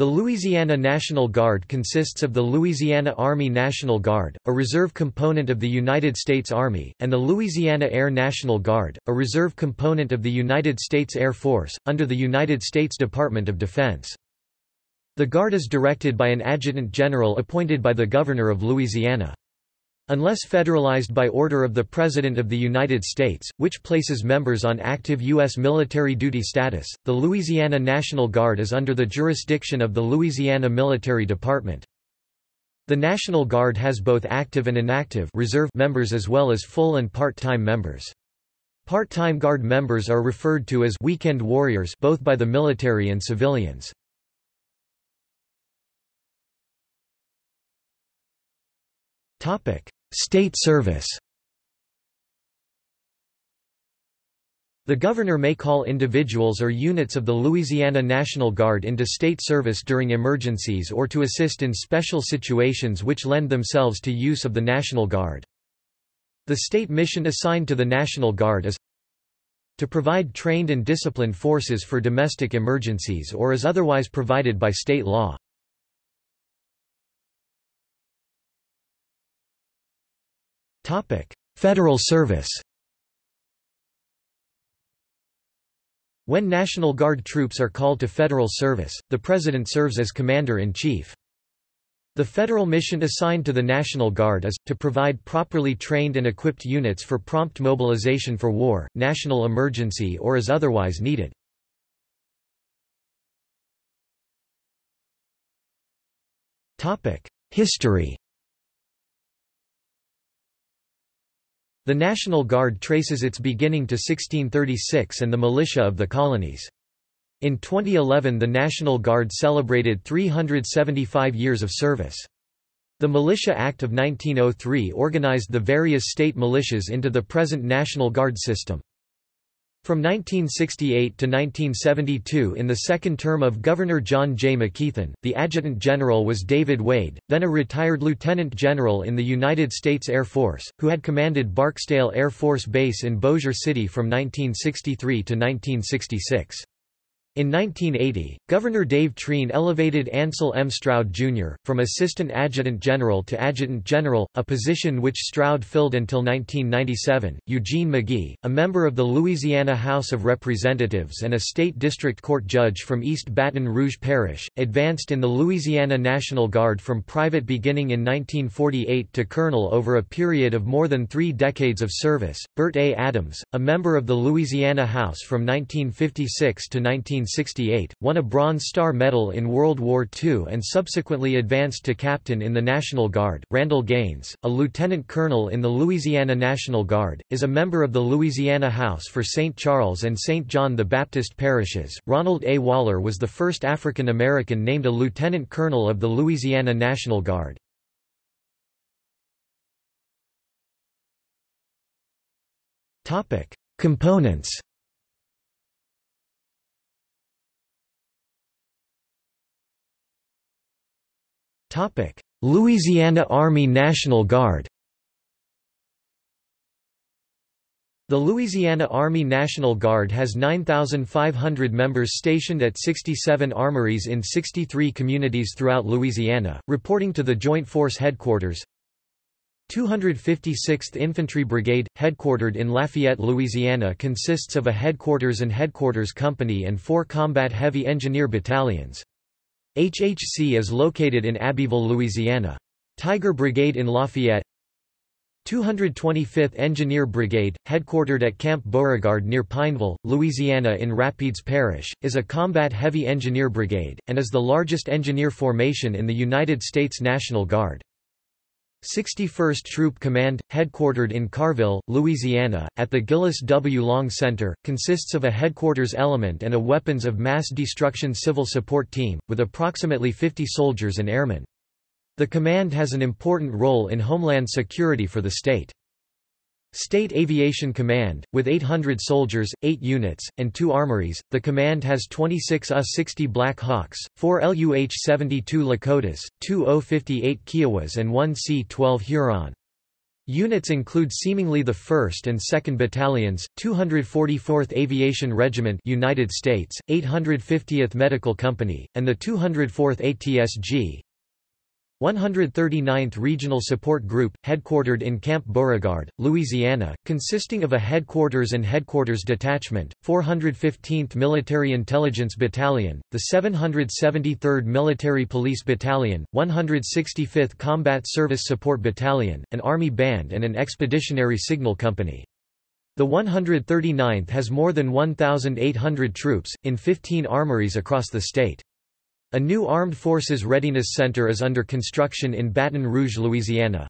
The Louisiana National Guard consists of the Louisiana Army National Guard, a reserve component of the United States Army, and the Louisiana Air National Guard, a reserve component of the United States Air Force, under the United States Department of Defense. The Guard is directed by an adjutant general appointed by the Governor of Louisiana. Unless federalized by order of the President of the United States, which places members on active U.S. military duty status, the Louisiana National Guard is under the jurisdiction of the Louisiana Military Department. The National Guard has both active and inactive reserve members as well as full and part-time members. Part-time Guard members are referred to as weekend warriors both by the military and civilians. State service The governor may call individuals or units of the Louisiana National Guard into state service during emergencies or to assist in special situations which lend themselves to use of the National Guard. The state mission assigned to the National Guard is to provide trained and disciplined forces for domestic emergencies or as otherwise provided by state law. Federal service When National Guard troops are called to federal service, the President serves as Commander-in-Chief. The federal mission assigned to the National Guard is, to provide properly trained and equipped units for prompt mobilization for war, national emergency or as otherwise needed. History The National Guard traces its beginning to 1636 and the militia of the colonies. In 2011 the National Guard celebrated 375 years of service. The Militia Act of 1903 organized the various state militias into the present National Guard system. From 1968 to 1972 in the second term of Governor John J. McKeithen, the Adjutant General was David Wade, then a retired Lieutenant General in the United States Air Force, who had commanded Barksdale Air Force Base in Bossier City from 1963 to 1966. In 1980, Governor Dave Treen elevated Ansel M. Stroud, Jr., from Assistant Adjutant General to Adjutant General, a position which Stroud filled until 1997. Eugene McGee, a member of the Louisiana House of Representatives and a state district court judge from East Baton Rouge Parish, advanced in the Louisiana National Guard from private beginning in 1948 to colonel over a period of more than three decades of service. Burt A. Adams, a member of the Louisiana House from 1956 to 19 1968, won a Bronze Star Medal in World War II and subsequently advanced to captain in the National Guard. Randall Gaines, a lieutenant colonel in the Louisiana National Guard, is a member of the Louisiana House for St. Charles and St. John the Baptist parishes. Ronald A. Waller was the first African American named a lieutenant colonel of the Louisiana National Guard. Components Louisiana Army National Guard The Louisiana Army National Guard has 9,500 members stationed at 67 armories in 63 communities throughout Louisiana, reporting to the Joint Force Headquarters. 256th Infantry Brigade, headquartered in Lafayette, Louisiana consists of a headquarters and headquarters company and four combat heavy engineer battalions. HHC is located in Abbeville, Louisiana. Tiger Brigade in Lafayette 225th Engineer Brigade, headquartered at Camp Beauregard near Pineville, Louisiana in Rapides Parish, is a combat heavy engineer brigade, and is the largest engineer formation in the United States National Guard. 61st Troop Command, headquartered in Carville, Louisiana, at the Gillis W. Long Center, consists of a headquarters element and a weapons of mass destruction civil support team, with approximately 50 soldiers and airmen. The command has an important role in homeland security for the state. State Aviation Command, with 800 soldiers, 8 units, and 2 armories, the command has 26 UH-60 Black Hawks, 4 Luh-72 Lakotas, 2 OH-58 Kiowas and 1 C-12 Huron. Units include seemingly the 1st and 2nd Battalions, 244th Aviation Regiment United States, 850th Medical Company, and the 204th ATSG. 139th Regional Support Group, headquartered in Camp Beauregard, Louisiana, consisting of a headquarters and headquarters detachment, 415th Military Intelligence Battalion, the 773rd Military Police Battalion, 165th Combat Service Support Battalion, an Army band and an expeditionary signal company. The 139th has more than 1,800 troops, in 15 armories across the state. A new Armed Forces Readiness Center is under construction in Baton Rouge, Louisiana.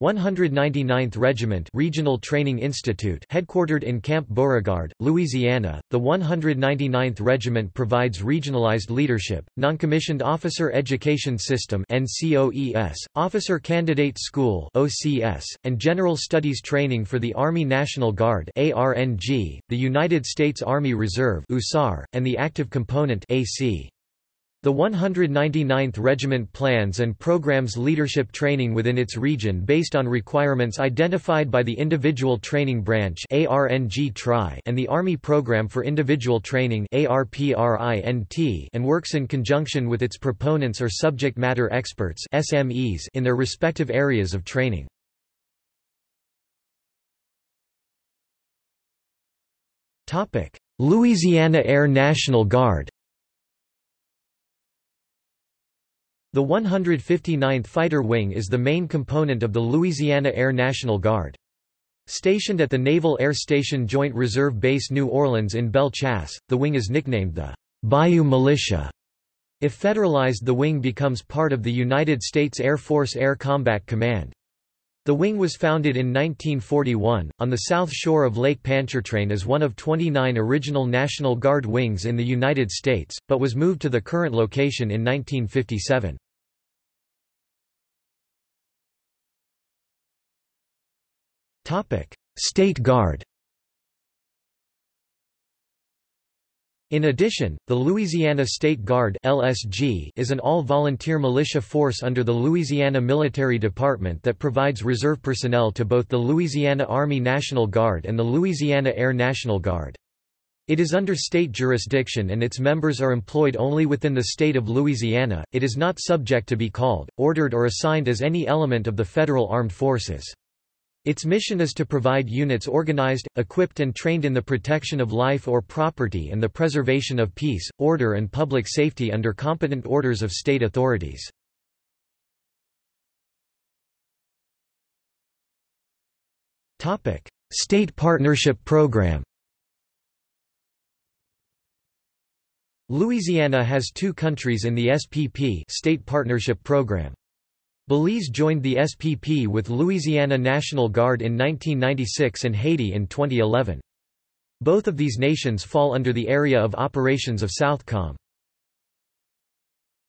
199th Regiment Regional Training Institute headquartered in Camp Beauregard, Louisiana, the 199th Regiment provides regionalized leadership, noncommissioned officer education system NCOES, officer candidate school OCS, and general studies training for the Army National Guard ARNG, the United States Army Reserve USAR, and the active component AC. The 199th Regiment plans and programs leadership training within its region based on requirements identified by the Individual Training Branch and the Army Program for Individual Training and works in conjunction with its proponents or subject matter experts in their respective areas of training. Louisiana Air National Guard The 159th Fighter Wing is the main component of the Louisiana Air National Guard. Stationed at the Naval Air Station Joint Reserve Base New Orleans in Belle Chasse, the wing is nicknamed the Bayou Militia. If federalized the wing becomes part of the United States Air Force Air Combat Command. The wing was founded in 1941, on the south shore of Lake Pontchartrain as one of 29 original National Guard wings in the United States, but was moved to the current location in 1957. Topic: State Guard. In addition, the Louisiana State Guard (LSG) is an all-volunteer militia force under the Louisiana Military Department that provides reserve personnel to both the Louisiana Army National Guard and the Louisiana Air National Guard. It is under state jurisdiction and its members are employed only within the state of Louisiana. It is not subject to be called, ordered or assigned as any element of the federal armed forces. Its mission is to provide units organized, equipped and trained in the protection of life or property and the preservation of peace, order and public safety under competent orders of state authorities. State Partnership Program Louisiana has two countries in the SPP State Partnership Program. Belize joined the SPP with Louisiana National Guard in 1996 and Haiti in 2011. Both of these nations fall under the area of operations of Southcom.